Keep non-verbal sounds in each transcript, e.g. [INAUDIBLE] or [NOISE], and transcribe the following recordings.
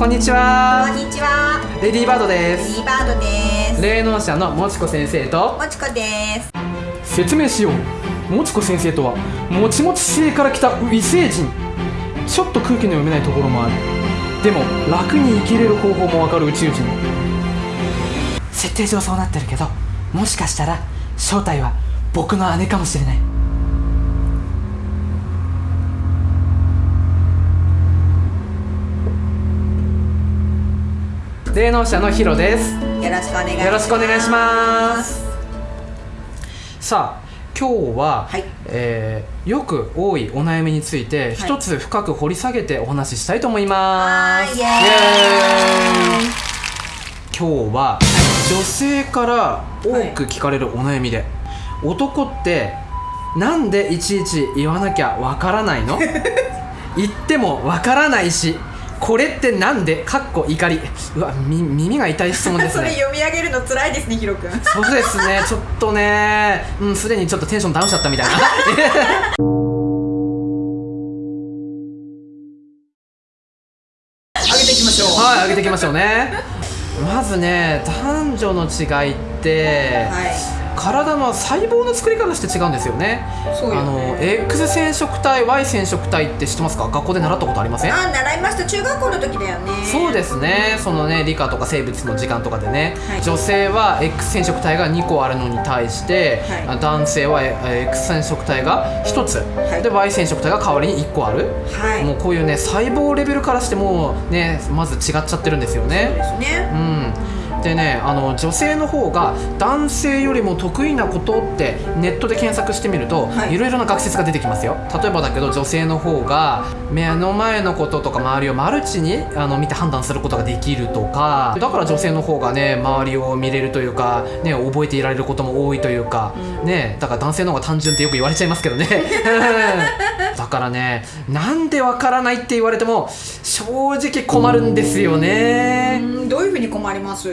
こんにちは。こんにちは。レディーバードでレデすィーバードです。霊能者のもちこ先生と。もちこです。説明しよう。もちこ先生とはもちもち星から来た異星人。ちょっと空気の読めないところもある。でも楽に生きれる方法もわかる宇宙人。設定上そうなってるけどもしかしたら正体は僕の姉かもしれない霊能者のヒロですよろしくお願いします。よろしくお願いします。さあ今日は、はい。えーよく多いお悩みについて一つ深く掘り下げてお話ししたいと思います、イエーイ。今日は女性から多く聞かれるお悩みで、男ってなんでいちいち言わなきゃわからないの？[LAUGHS] 言ってもわからないしこれってなんで？かっこ怒り。うわみ耳が痛い質問です [LAUGHS] それね読み上げるの辛いですねヒロくんそうですね。[LAUGHS] ちょっとね。うんすでにちょっとテンションダウンしちゃったみたいな。[LAUGHS] 上げていきましょう。はい上げていきましょうね。まずね男女の違いって、はい体の細胞の作り方して違うんですよね。そうよあのね X 染色体 Y 染色体って知ってますか？学校で習ったことありません？あ習いました。中学校の時だよね。そうですね。そのね理科とか生物の時間とかでね、はい。女性は X 染色体が2個あるのに対して、はい。男性はえ X 染色体が1つ、い。で Y 染色体が代わりに1個ある、はい。もうこういうね細胞レベルからしてもうねまず違っちゃってるんですよそうでねすね。うんでねあの女性の方が男性よりも得意なことってネットで検索してみると、はい。いろいろな学説が出てきますよ。例えばだけど女性の方が目の前のこととか周りをマルチにあの見て判断することができるとかだから女性の方がね周りを見れるというか、ね、覚えていられることも多いというか、ね、だから男性の方が単純ってよく言われちゃいますけどね。だ [LAUGHS] からねなんでわからないって言われても正直困るんですよね。うんどういうふうに困ります？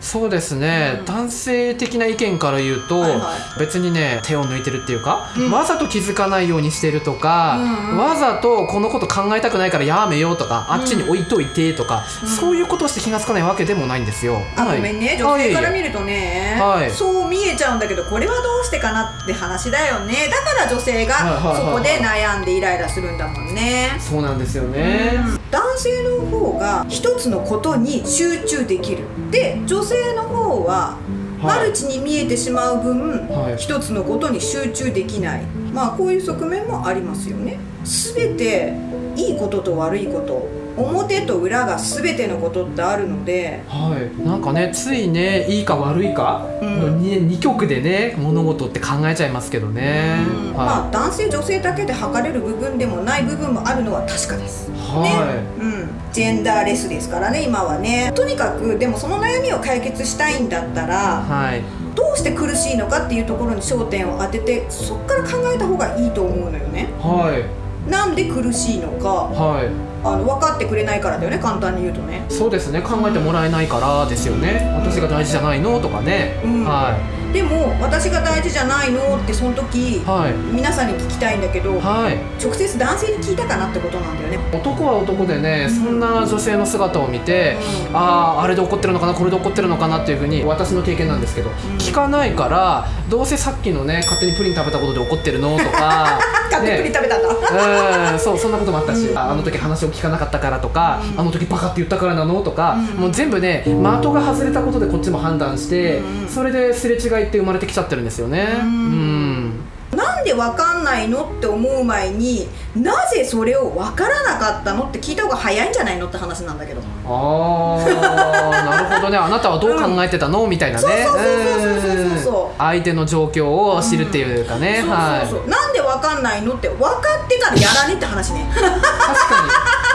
そうですね、うん。男性的な意見から言うと、はいはい。別にね手を抜いてるっていうか、うん。わざと気づかないようにしてるとか、うんうん。わざとこのこと考えたくないからやめようとか、あっちに置いといてとか、うん。そういうことをして気がつかないわけでもないんですよ。あはいごめんね。女性から見るるとね、はいそう見えちゃうんだけどこれはどうしてかなって話だよね。だから女性がはいはいはいはい。そこで悩んでイライラするんだもんね、そうなんですよね。男性の方が一つのことに集中できる。で女性の方はマルチに見えてしまう分、はい。一つのことに集中できない。まあこういう側面もありますよね全ていいことと悪いこと表と裏が全てのことってあるのではい、なんかねついねいいか悪いかうん。の 2, 二極でね物事って考えちゃいますけどね。うん。まはあ男性女性だけで測れる部分でもない部分もあるのは確かです。い、ね。はうん、ジェンダーレスですからね今はね。とにかくでもその悩みを解決したいんだったい、らはい、どうして苦しいのかっていうところに焦点を当ててそこから考えた方がいいと思うのよね。はい、なんで苦しいのかはい。あの分かってくれないからだよね簡単に言うとね。そうですね。考えてもらえないからですよね。私が大事じゃないの？とかね、うん。はでも私が大事じゃないのってその時いはい。皆さんに聞きたいんだけどはい。直接男性に聞いたかなってことなんだよね。男は男でね、うん。そんな女性の姿を見て、うん。あああれで怒ってるのかなこれで怒ってるのかなっていうふうに私の経験なんですけど、聞かないからどうせさっきのね勝手にプリン食べたことで怒ってるのとか [LAUGHS] 勝手に食べたんだ、うんそうそんなこともあったし、うん。ああの時話を聞かなかったからとか、うん。あの時バカって言ったからなのとか、うん。もう全部ね的が外れたことでこっちも判断して、うん。それですれ違いって生まれてきちゃってるんですよね。うん。うんなんでわかんないのって思う前になぜそれをわからなかったのって聞いた方が早いんじゃないのって話なんだけど。あーなるほどね。あなたはどう考えてたの、みたいなね。そうそうそうそうそうそうそう。うん相手の状況を知るっていうかね、はいそうそうそう、なんでわかんないのって分かってからやらねって話ね。確かに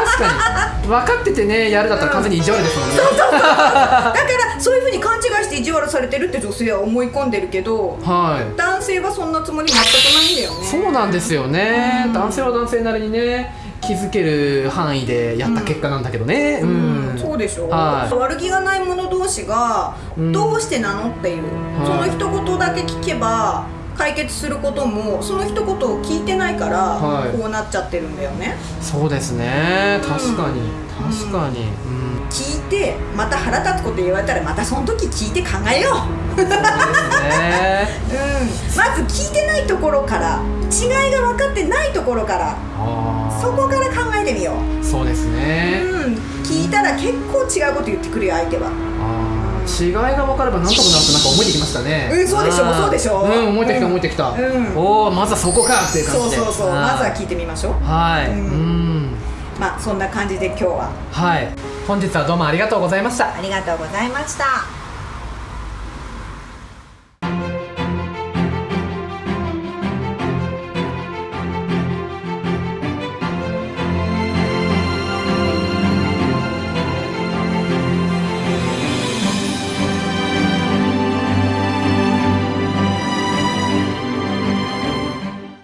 確かに。分かっててねやるだったら完全に意地悪ですもんね、だからそういうふうに勘違いして意地悪されてるって女性は思い込んでるけどはい。男性はそんなつもり全くないんだよね。そうなんですよね、うん。男性は男性なりにね気づける範囲でやった結果なんだけどね。うん、そうでしょ、はい。悪気がない者同士がうん。どうしてなのっていう、はい。その一言だけ聞けば解決することもその一言を聞いてないから、はい。こうなっちゃってるんだよね。そうですね。確かに、確かに、うん。聞いてまた腹立つこと言われたらまたその時聞いて考えよう。ね。[LAUGHS] うん、まず聞いてないところから違いが分かってないところからそこから考えてみよう、そうですね、うん、聞いたら結構違うこと言ってくるよ相手は。あー違いが分かればなんとかなるとなんか思えてきましたね。うんそうでしょあー。そうでしょう。ん思えてきたうん。思えてきた、うん。おおまずはそこかっていう感じで。そうそうそうまずは聞いてみましょう。はい、ううんん。まあそんな感じで今日は。はい。本日はどうもありがとうございました。ありがとうございました